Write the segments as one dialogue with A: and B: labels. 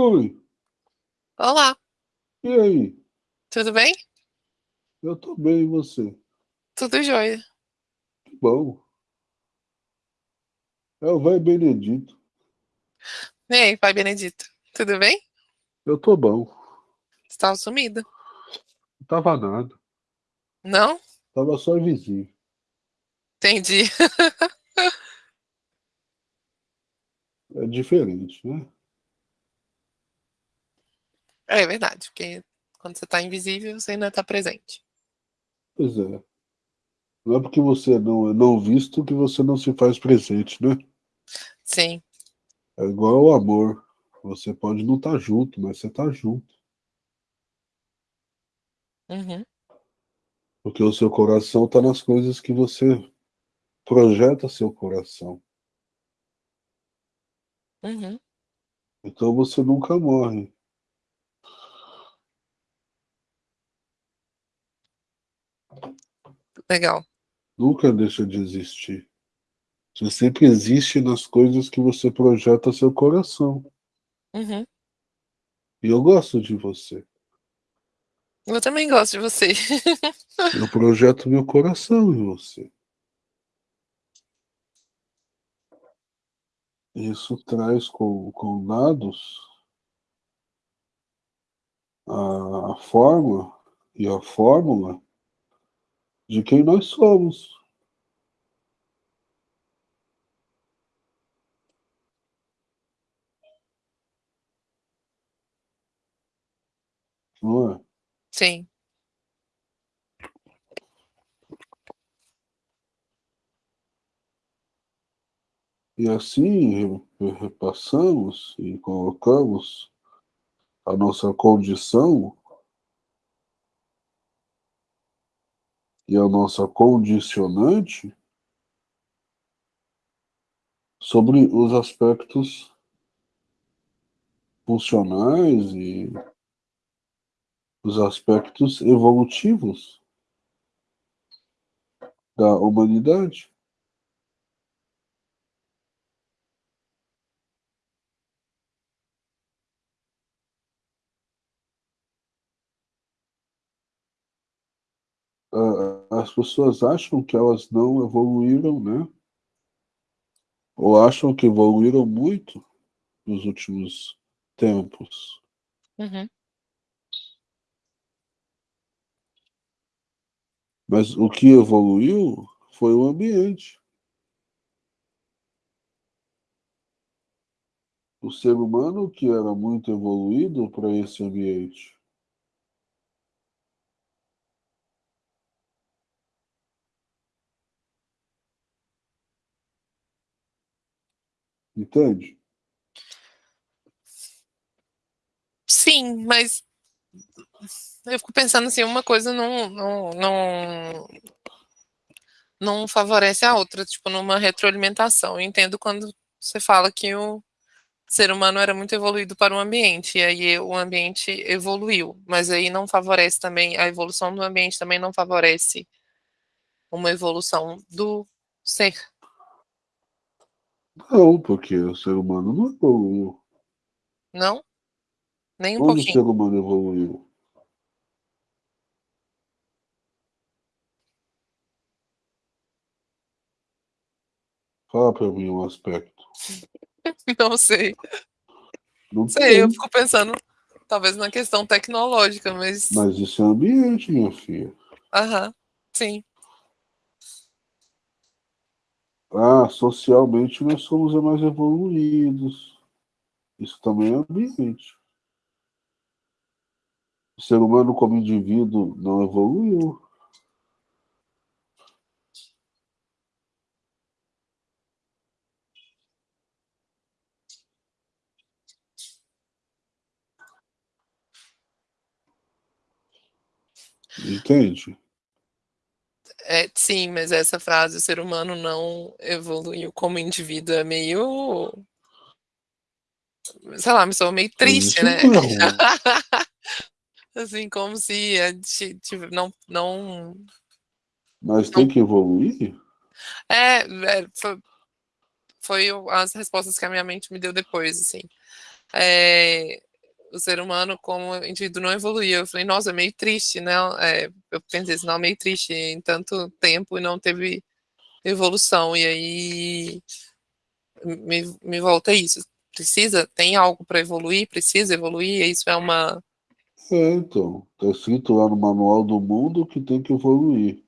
A: Oi,
B: Olá,
A: e aí?
B: tudo bem?
A: Eu tô bem, e você?
B: Tudo jóia.
A: Que bom. É o vai Benedito.
B: E aí, pai Benedito, tudo bem?
A: Eu tô bom.
B: Você tava sumido?
A: Não tava nada.
B: Não?
A: Tava só vizinho.
B: Entendi.
A: É diferente, né?
B: É verdade, porque quando você tá invisível, você ainda tá presente.
A: Pois é. Não é porque você não é não visto que você não se faz presente, né?
B: Sim,
A: É igual o amor. Você pode não estar junto, mas você tá junto.
B: uhum,
A: Porque o seu coração tá nas coisas que você projeta seu coração.
B: uhum,
A: Então você nunca morre.
B: Legal.
A: Nunca deixa de existir. Você sempre existe nas coisas que você projeta seu coração.
B: Uhum.
A: E eu gosto de você.
B: Eu também gosto de você.
A: Eu projeto meu coração em você. Isso traz com, com dados a, a forma e a fórmula de quem nós somos. Não é?
B: Sim,
A: E assim re- repassamos e colocamos a nossa condição e a nossa condicionante sobre os aspectos funcionais e os aspectos evolutivos da humanidade. As pessoas acham que elas não evoluíram, né? Ou acham que evoluíram muito nos últimos tempos.
B: uhum,
A: Mas o que evoluiu foi o ambiente. O ser humano que era muito evoluído para esse ambiente. Entende?
B: sim, mas eu fico pensando assim, uma coisa não, não, não, não favorece a outra, tipo, numa retroalimentação. Eu entendo quando você fala que o ser humano era muito evoluído para o ambiente, e aí o ambiente evoluiu, mas aí não favorece também, a evolução do ambiente também não favorece uma evolução do ser,
A: Não, porque o ser humano não evoluiu.
B: não? Nem um
A: Onde o ser
B: pouquinho.
A: humano evoluiu? Fala para mim um aspecto.
B: Não sei.
A: Não
B: Sei, eu
A: tem.
B: fico pensando, talvez na questão tecnológica, mas.
A: Mas isso é ambiente, minha filha.
B: Aham, sim.
A: Ah, socialmente nós somos os mais evoluídos. Isso também é ambiente. O ser humano como indivíduo não evoluiu. Entende?
B: É, sim, mas essa frase, o ser humano não evoluiu como indivíduo, é meio. Sei lá, me soa meio triste, né? Assim, como se a gente não, não.
A: Mas tem que evoluir?
B: é, é, foi, foi as respostas que a minha mente me deu depois, assim. É, o ser humano como indivíduo não evoluiu. Eu falei, nossa, é meio triste, né? É, eu pensei assim, não, meio triste em tanto tempo e não teve evolução. E aí me, me volta isso. Precisa, tem algo para evoluir, precisa evoluir, isso é uma.
A: É, então, tá escrito lá no manual do mundo que tem que evoluir.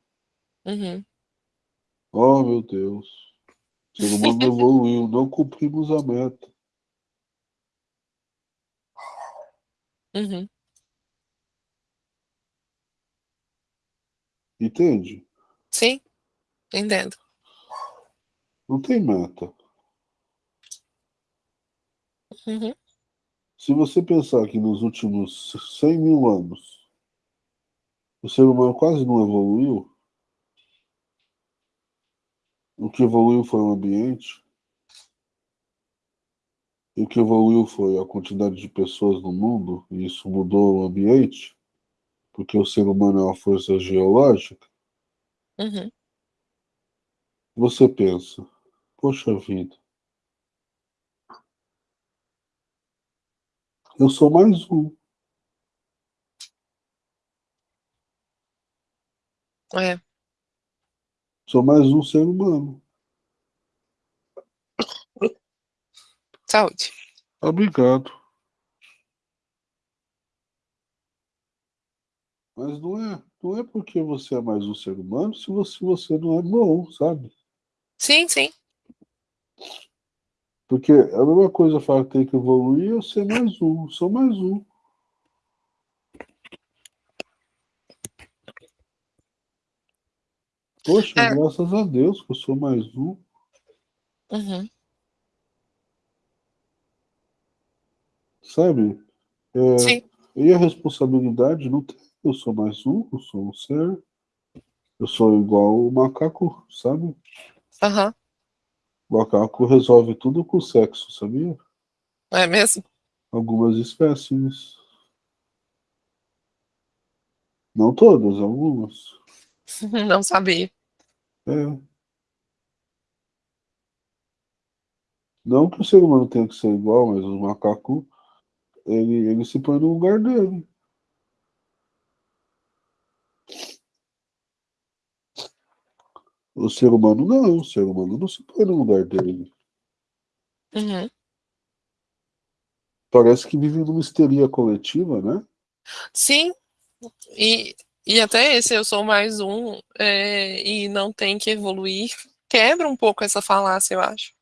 B: Uhum.
A: Oh, meu Deus. O ser humano evoluiu, não cumprimos a meta.
B: Uhum.
A: Entende?
B: Sim, entendo.
A: Não tem meta.
B: Uhum.
A: Se você pensar que nos últimos 100 mil anos o ser humano quase não evoluiu, o que evoluiu foi o ambiente, o que evoluiu foi a quantidade de pessoas no mundo, e isso mudou o ambiente, porque o ser humano é uma força geológica,
B: Uhum.
A: você pensa, poxa vida, eu sou mais um.
B: É.
A: Sou mais um ser humano.
B: Saúde.
A: Obrigado. Mas não é, não é porque você é mais um ser humano se você, você não é bom, sabe?
B: Sim, sim.
A: Porque é a mesma coisa falar que tem que evoluir eu ser mais um, sou mais um. Poxa,
B: É.
A: graças a Deus que eu sou mais um.
B: Uhum.
A: Sabe? É,
B: Sim.
A: e a responsabilidade não tem. Eu sou mais um, eu sou um ser. Eu sou igual o macaco, sabe?
B: Aham.
A: O macaco resolve tudo com sexo, sabia?
B: É mesmo?
A: Algumas espécies. Não todas, algumas.
B: Não sabia.
A: É. Não que o ser humano tenha que ser igual, mas o macaco, ele, ele se põe no lugar dele. O ser humano não, o ser humano não se põe no lugar dele.
B: Uhum.
A: Parece que vive numa histeria coletiva, né?
B: Sim. E, e até esse eu sou mais um é, e não tem que evoluir. Quebra um pouco essa falácia, eu acho.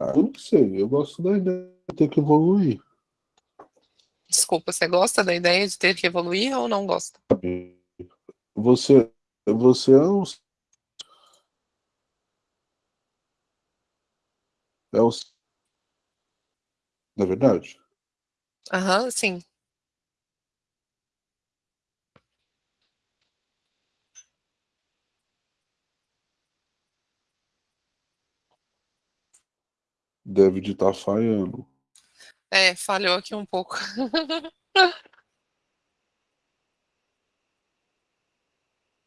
A: Eu não sei, eu gosto da ideia de ter que evoluir.
B: Desculpa, você gosta da ideia de ter que evoluir ou não gosta?
A: Você, você é um. É um. Na verdade?
B: Aham, sim.
A: Deve de estar falhando.
B: É, falhou aqui um pouco.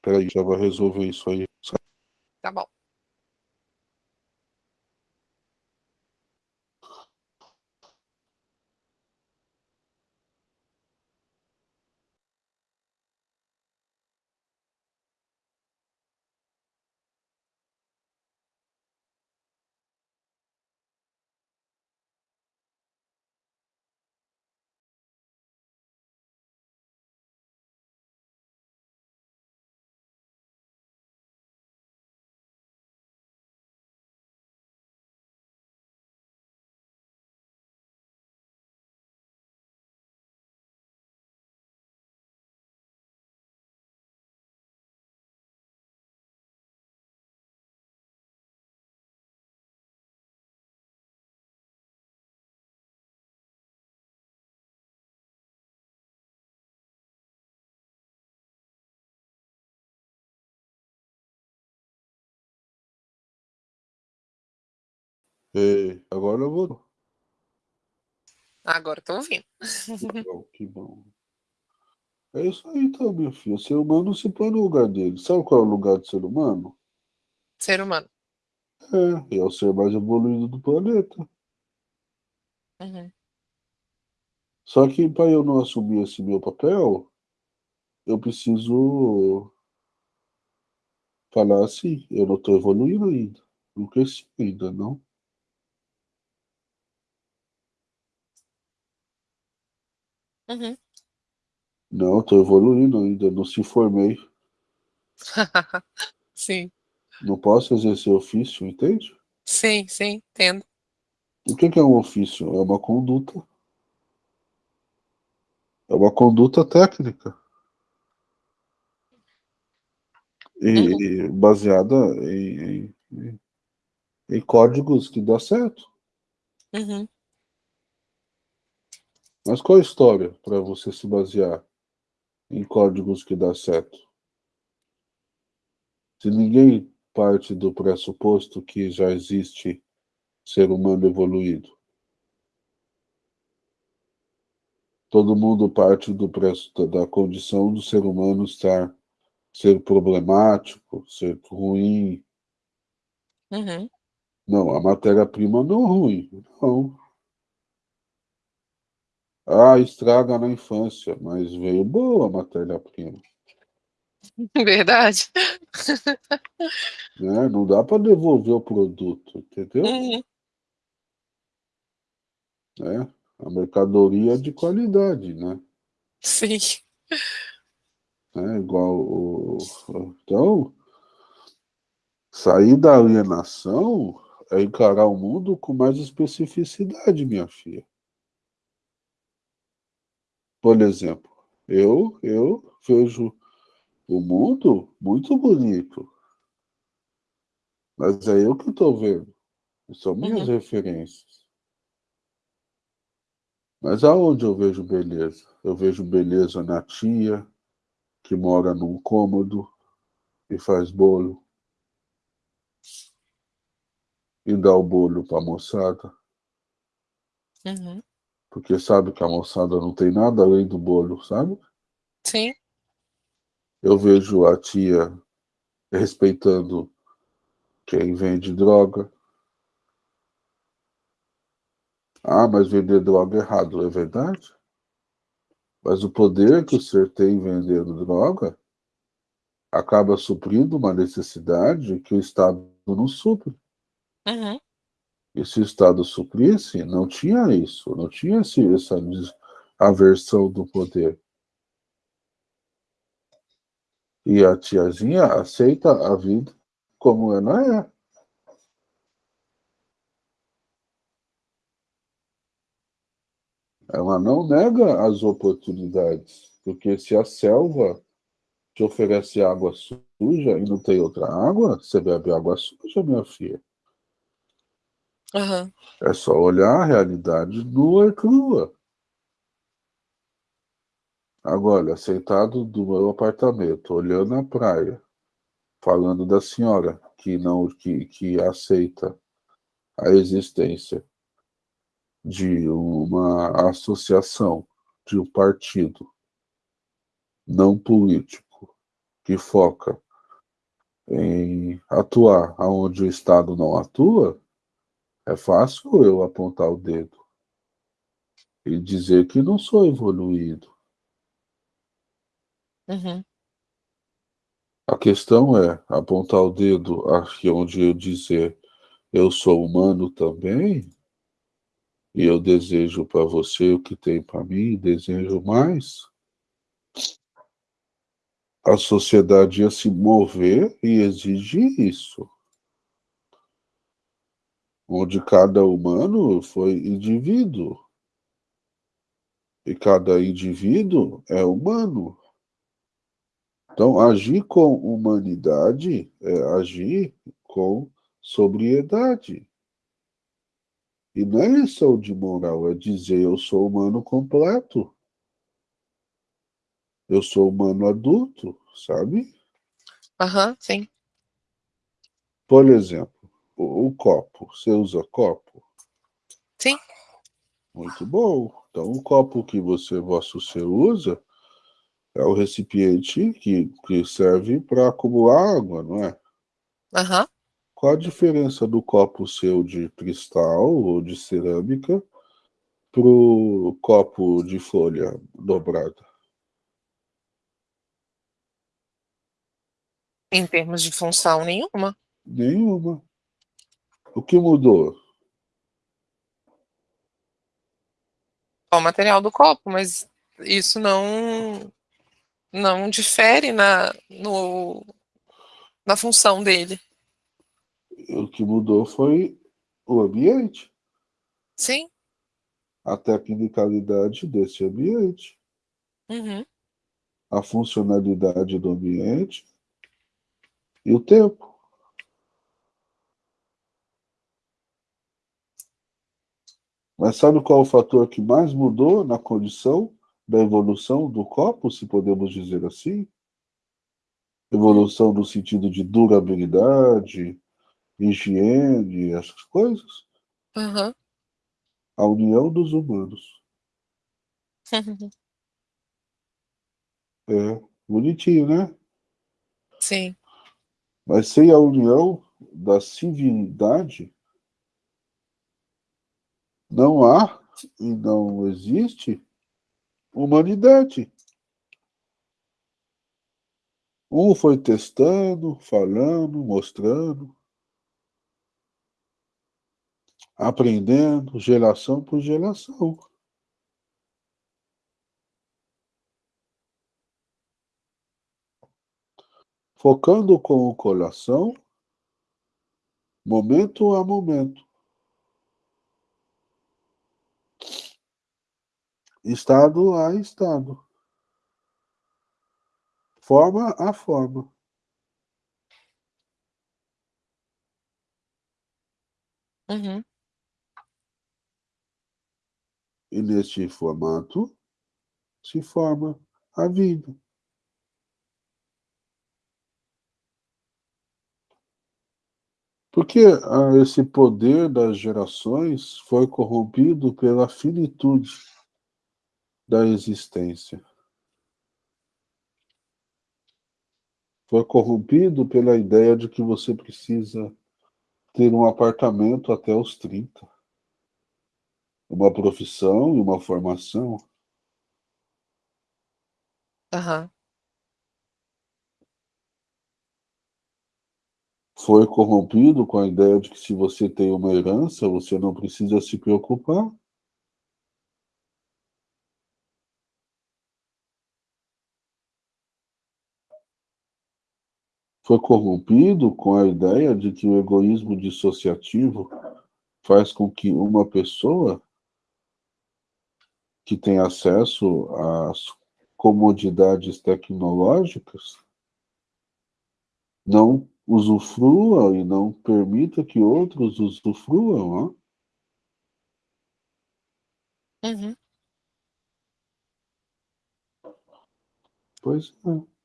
A: Peraí, já vai resolver isso aí.
B: Tá bom.
A: Ei, agora eu vou.
B: Agora tô ouvindo.
A: Legal, que bom. É isso aí então, meu filho. O ser humano se põe no lugar dele. Sabe qual é o lugar do ser humano?
B: Ser humano.
A: É, é o ser mais evoluído do planeta.
B: Uhum.
A: Só que para eu não assumir esse meu papel, eu preciso falar assim, eu não estou evoluindo ainda, não cresci ainda, não.
B: Uhum.
A: Não, estou evoluindo ainda, não se formei.
B: sim.
A: Não posso exercer ofício, entende?
B: Sim, sim, entendo.
A: O que é um ofício? É uma conduta. É uma conduta técnica. E,
B: uhum.
A: baseada em, em, em, códigos que dá certo.
B: Uhum.
A: Mas qual a história para você se basear em códigos que dá certo? Se ninguém parte do pressuposto que já existe ser humano evoluído, todo mundo parte do da condição do ser humano estar ser problemático, ser ruim.
B: Uhum.
A: Não, a matéria-prima não é ruim, não. Ah, estraga na infância, mas veio boa a matéria-prima.
B: Verdade.
A: Né? Não dá para devolver o produto, entendeu?
B: Uhum.
A: É, a mercadoria é de qualidade, né?
B: Sim.
A: É igual o... Então, sair da alienação é encarar o mundo com mais especificidade, minha filha. Por exemplo, eu, eu vejo o mundo muito bonito. Mas é eu que estou vendo. São minhas
B: uhum.
A: referências. Mas aonde eu vejo beleza? Eu vejo beleza na tia, que mora num cômodo e faz bolo. E dá o bolo para a moçada.
B: Uhum.
A: Porque sabe que a moçada não tem nada além do bolo, sabe?
B: Sim.
A: Eu vejo a tia respeitando quem vende droga. Ah, mas vender droga é errado, é verdade? Mas o poder que o ser tem vendendo droga acaba suprindo uma necessidade que o Estado não supre.
B: Uhum.
A: E se o Estado suprisse, não tinha isso, não tinha essa aversão do poder. E a tiazinha aceita a vida como ela é. Ela não nega as oportunidades, porque se a selva te oferece água suja e não tem outra água, você bebe água suja, minha filha.
B: Uhum.
A: É só olhar a realidade nua e crua. Agora, sentado do meu apartamento, olhando a praia, falando da senhora que não que, que aceita a existência de uma associação, de um partido não político que foca em atuar onde o Estado não atua, é fácil eu apontar o dedo e dizer que não sou evoluído.
B: Uhum.
A: A questão é apontar o dedo aqui onde eu dizer eu sou humano também, e eu desejo para você o que tem para mim, desejo mais. A sociedade ia se mover e exigir isso. Onde cada humano foi indivíduo. E cada indivíduo é humano. Então, agir com humanidade é agir com sobriedade. E não é lição de moral, é dizer eu sou humano completo. Eu sou humano adulto, sabe?
B: Aham, uhum, sim.
A: Por exemplo, o, o, copo. Você usa copo?
B: Sim.
A: Muito bom. Então, o copo que você, vosso ser usa, é o recipiente que, que serve para acumular água, não é?
B: Aham. Uhum.
A: Qual a diferença do copo seu de cristal ou de cerâmica para o copo de folha dobrada?
B: Em termos de função, nenhuma.
A: Nenhuma. O que mudou?
B: O material do copo, mas isso não não difere na, no, na função dele.
A: O que mudou foi o ambiente.
B: Sim.
A: A tecnicalidade desse ambiente.
B: Uhum.
A: A funcionalidade do ambiente e o tempo. Mas sabe qual é o fator que mais mudou na condição da evolução do copo, se podemos dizer assim? Evolução no sentido de durabilidade, higiene, essas coisas?
B: Uhum.
A: A união dos humanos. é bonitinho, né?
B: Sim.
A: Mas sem a união da civilidade, não há e não existe humanidade. Um foi testando, falando, mostrando, aprendendo, geração por geração. focando com o coração, momento a momento. Estado a estado. Forma a forma.
B: Uhum.
A: E neste formato se forma a vida. Porque ah, esse poder das gerações foi corrompido pela finitude da existência. Foi corrompido pela ideia de que você precisa ter um apartamento até os 30. Uma profissão e uma formação. Foi corrompido com a ideia de que se você tem uma herança, você não precisa se preocupar. Foi corrompido com a ideia de que o egoísmo dissociativo faz com que uma pessoa que tem acesso às comodidades tecnológicas não usufrua e não permita que outros usufruam.
B: Uhum.
A: Pois é.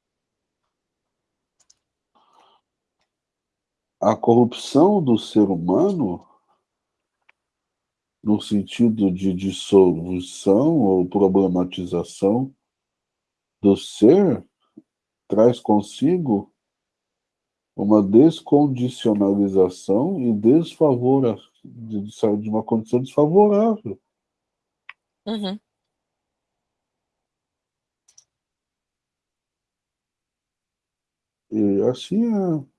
A: A corrupção do ser humano, no sentido de dissolução ou problematização do ser, traz consigo uma descondicionalização e desfavora, de, de uma condição desfavorável.
B: Uhum.
A: E assim é.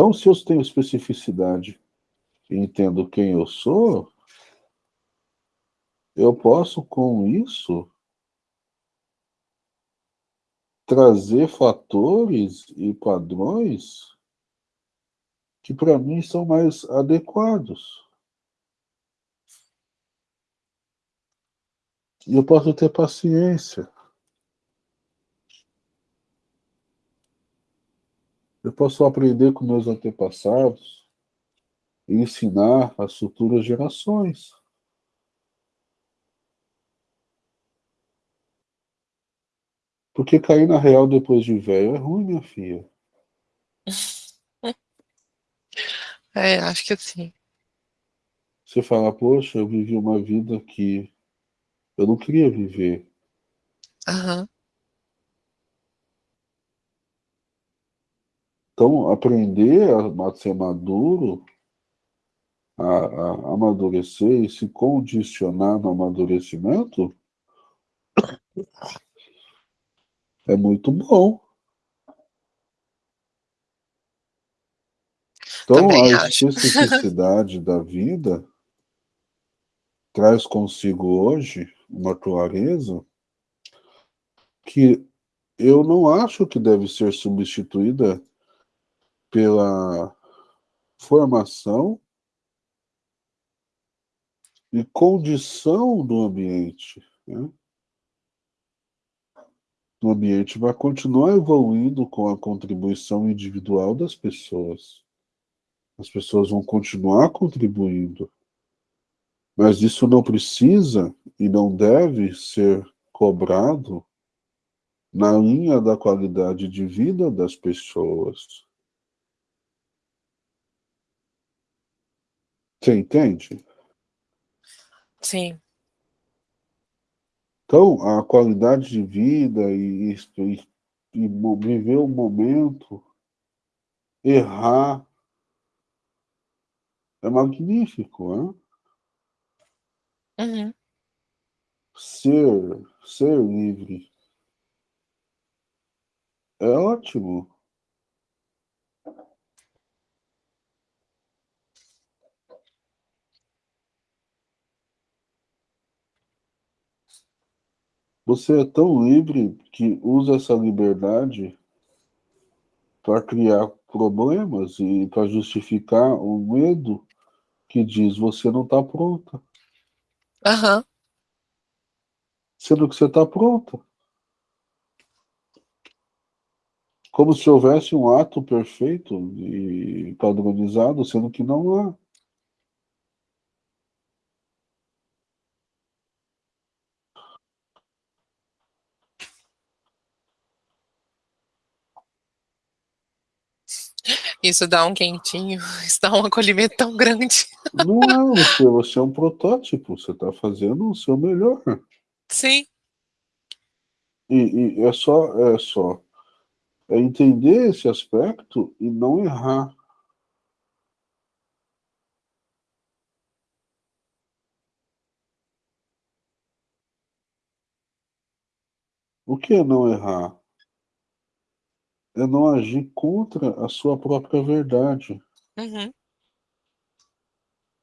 A: Então, se eu tenho especificidade e entendo quem eu sou, eu posso, com isso, trazer fatores e padrões que para mim são mais adequados. E eu posso ter paciência. Eu posso aprender com meus antepassados e ensinar às futuras gerações. Porque cair na real depois de velho é ruim, minha filha.
B: É, acho que sim.
A: Você fala, poxa, eu vivi uma vida que eu não queria viver.
B: Uhum.
A: Então, aprender a ser maduro, a, a amadurecer e se condicionar no amadurecimento, é muito bom. Então,
B: Também
A: a especificidade da vida traz consigo hoje uma clareza que eu não acho que deve ser substituída pela formação e condição do ambiente. Né? O ambiente vai continuar evoluindo com a contribuição individual das pessoas. As pessoas vão continuar contribuindo. Mas isso não precisa e não deve ser cobrado na linha da qualidade de vida das pessoas. Você entende?
B: Sim.
A: Então, a qualidade de vida e, e, e viver o momento, errar, é magnífico, né?
B: Uhum.
A: Ser, ser livre é ótimo. Você é tão livre que usa essa liberdade para criar problemas e para justificar o medo que diz você não está pronta.
B: Uhum.
A: Sendo que você está pronta. Como se houvesse um ato perfeito e padronizado, sendo que não há.
B: Isso dá um quentinho, isso dá um acolhimento tão grande.
A: Não você, você é um protótipo, você está fazendo o seu melhor.
B: Sim.
A: E, e é só, é só, é entender esse aspecto e não errar. O que é não errar? É não agir contra a sua própria verdade.
B: Uhum.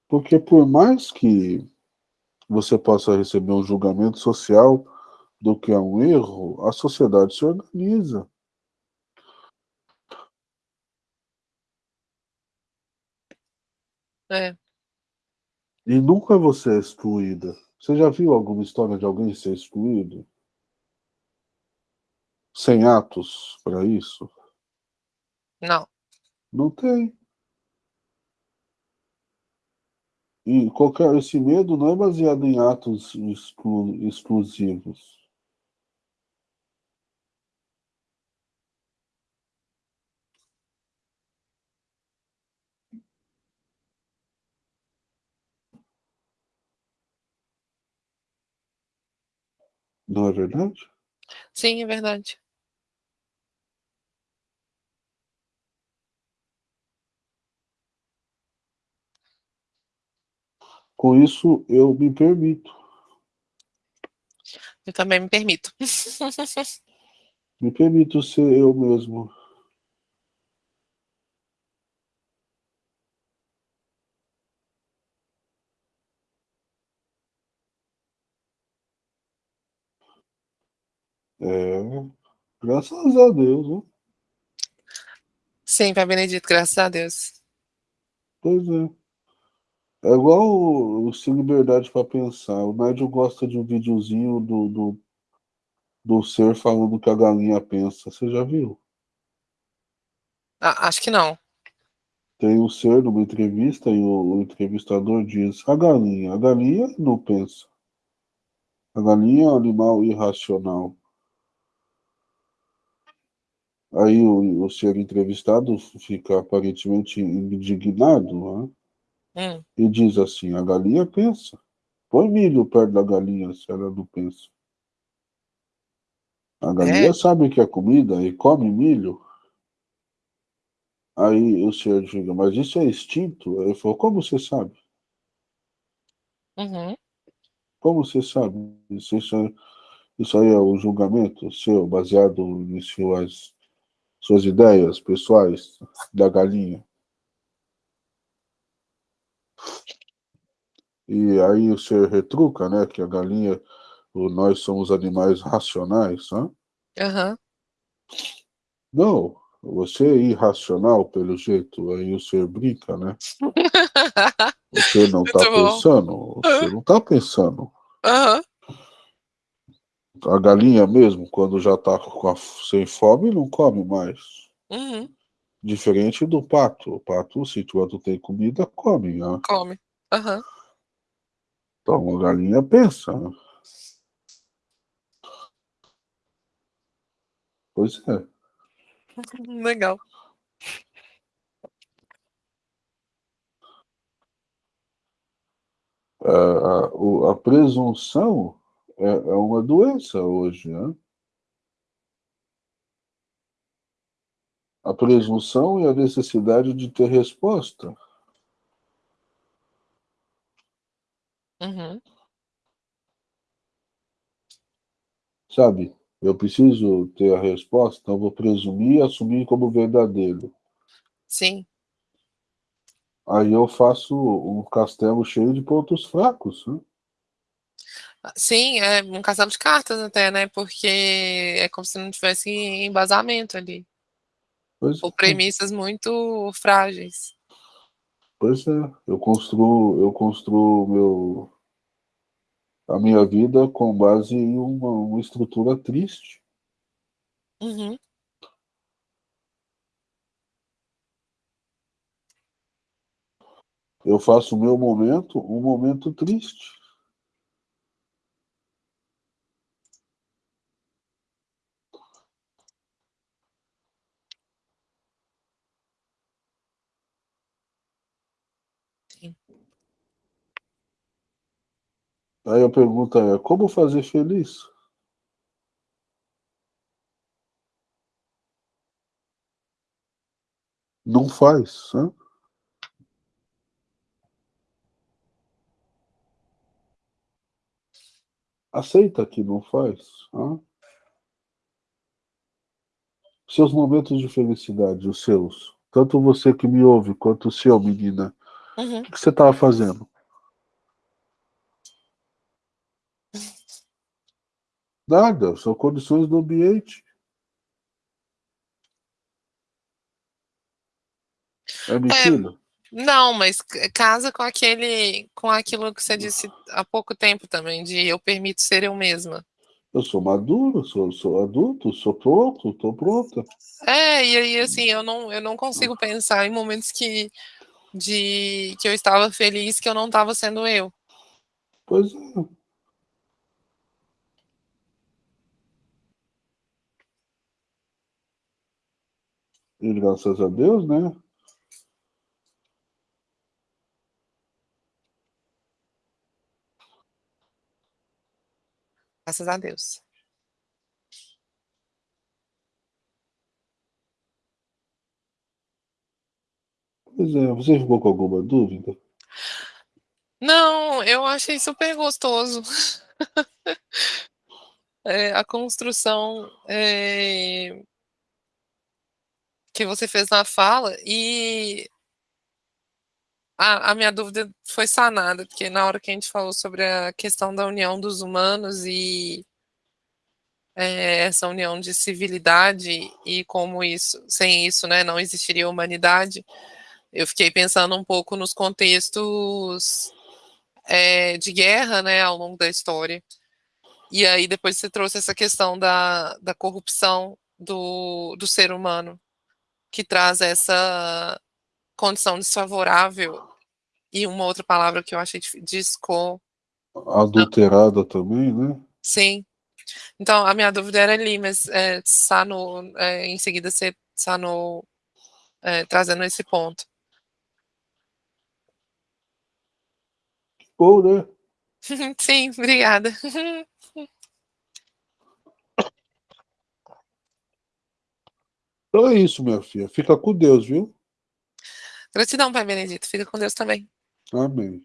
A: Porque por mais que você possa receber um julgamento social do que é um erro, a sociedade se organiza.
B: É.
A: E nunca você é excluída. Você já viu alguma história de alguém ser excluído? Sem atos para isso?
B: Não.
A: Não tem. E qualquer, esse medo não é baseado em atos exclu, exclusivos. Não é verdade?
B: Sim, é verdade.
A: Com isso, eu me permito.
B: Eu também me permito.
A: me permito ser eu mesmo. É, graças a Deus, né?
B: Sim, Pai Benedito, graças a Deus.
A: Pois é. É igual o, Sem Liberdade para Pensar. O médium gosta de um videozinho do, do, do ser falando que a galinha pensa. Você já viu?
B: Ah, acho que não.
A: Tem um ser numa entrevista e o, o entrevistador diz: a galinha, a galinha não pensa. A galinha é um animal irracional. Aí o, o ser entrevistado fica aparentemente indignado, né?
B: Hum.
A: E diz assim, a galinha pensa. Põe milho perto da galinha se ela não pensa. A galinha
B: É?
A: sabe que é comida e come milho. Aí o senhor diga, mas isso é instinto? Ele falou, como você sabe?
B: Uhum.
A: Como você sabe? Isso, isso aí é o julgamento seu, baseado em suas, suas ideias pessoais da galinha. E aí você retruca, né, que a galinha, nós somos animais racionais, né?
B: Uhum.
A: Não, você é irracional, pelo jeito, aí o senhor brinca, né? Você não está pensando, você não está pensando.
B: Uhum.
A: A galinha mesmo, quando já está sem fome, não come mais.
B: Uhum.
A: Diferente do pato. O pato, se quando tem comida, come. Né?
B: Come. Uhum.
A: Então a galinha pensa. Pois é.
B: Legal.
A: A, a, a presunção é, é, uma doença hoje, né? A presunção e a necessidade de ter resposta.
B: Uhum.
A: Sabe? Eu preciso ter a resposta, então vou presumir e assumir como verdadeiro.
B: Sim.
A: Aí eu faço um castelo cheio de pontos fracos. Né?
B: Sim, é um castelo de cartas até, né? Porque é como se não tivesse embasamento ali.
A: Pois
B: Ou
A: é.
B: premissas muito frágeis.
A: Pois é, eu construo, eu construo meu, a minha vida com base em uma, uma estrutura triste.
B: Uhum.
A: Eu faço o meu momento um momento triste.
B: Sim.
A: Aí a pergunta é, como fazer feliz? Não faz, né? Aceita que não faz. Né? Seus momentos de felicidade, os seus. Tanto você que me ouve, quanto o seu, menina.
B: Uhum.
A: O que você estava fazendo? Nada, são condições do ambiente. É mentira? É,
B: não, mas casa com aquele, com aquilo que você disse há pouco tempo também, de eu permito ser eu mesma.
A: Eu sou maduro, sou, sou adulto, sou pronto, estou pronta.
B: É, e aí assim, eu não, eu não consigo pensar em momentos que, de, que eu estava feliz que eu não estava sendo eu.
A: Pois é. E graças a Deus, né?
B: Graças a Deus.
A: Pois é, você ficou com alguma dúvida?
B: Não, eu achei super gostoso. é, a construção é, que você fez na fala e a, a, minha dúvida foi sanada, porque na hora que a gente falou sobre a questão da união dos humanos e é, essa união de civilidade e como isso, sem isso, né, não existiria humanidade, eu fiquei pensando um pouco nos contextos é, de guerra, né, ao longo da história. E aí depois você trouxe essa questão da, da corrupção do, do ser humano, que traz essa condição desfavorável e uma outra palavra que eu achei disco
A: adulterada também, né?
B: Sim. Então a minha dúvida era ali, mas é, Sano é, em seguida você Sano é, trazendo esse ponto.
A: Bom, né?
B: Sim, obrigada.
A: Então é isso, minha filha. Fica com Deus, viu?
B: Gratidão, Pai Benedito. Fica com Deus também.
A: Amém.